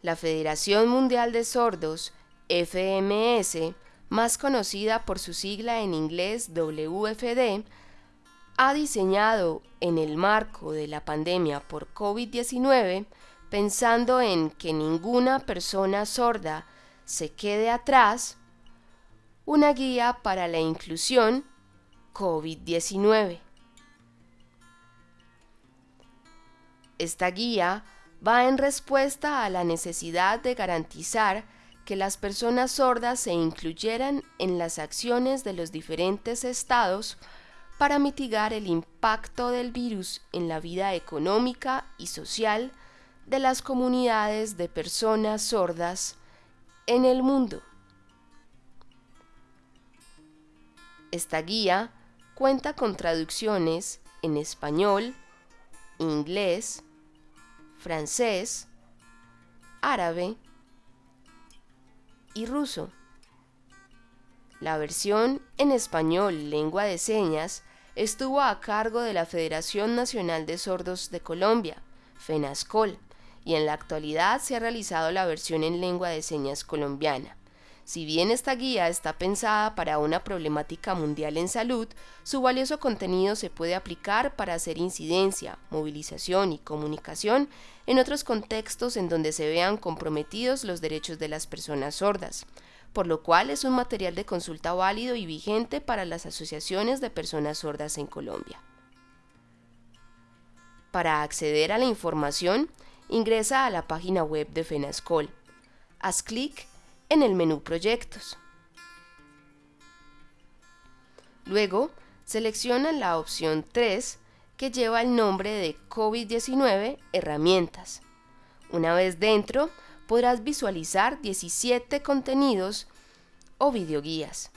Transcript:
La Federación Mundial de Sordos, FMS, más conocida por su sigla en inglés WFD, ha diseñado en el marco de la pandemia por COVID-19, pensando en que ninguna persona sorda se quede atrás, una guía para la inclusión COVID-19. Esta guía va en respuesta a la necesidad de garantizar que las personas sordas se incluyeran en las acciones de los diferentes estados para mitigar el impacto del virus en la vida económica y social de las comunidades de personas sordas en el mundo. Esta guía cuenta con traducciones en español, inglés, francés, árabe y ruso. La versión en español lengua de señas estuvo a cargo de la Federación Nacional de Sordos de Colombia, FENASCOL, y en la actualidad se ha realizado la versión en lengua de señas colombiana. Si bien esta guía está pensada para una problemática mundial en salud, su valioso contenido se puede aplicar para hacer incidencia, movilización y comunicación en otros contextos en donde se vean comprometidos los derechos de las personas sordas, por lo cual es un material de consulta válido y vigente para las asociaciones de personas sordas en Colombia. Para acceder a la información, ingresa a la página web de FENASCOL. Haz clic en el menú Proyectos. Luego, selecciona la opción 3 que lleva el nombre de COVID-19 Herramientas. Una vez dentro, podrás visualizar 17 contenidos o videoguías.